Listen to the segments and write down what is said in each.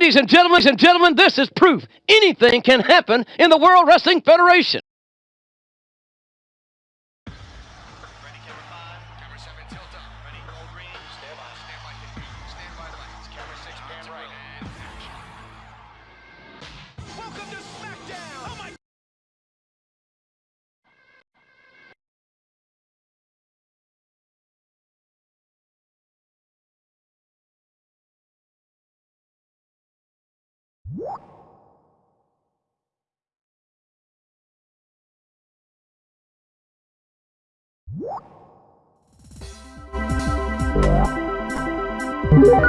Ladies and gentlemen, and gentlemen, this is proof. Anything can happen in the World Wrestling Federation. Thank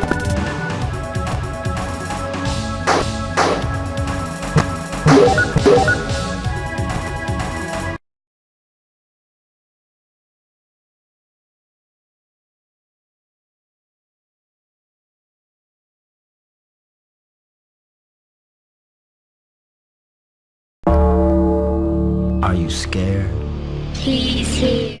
Are you scared? He's here.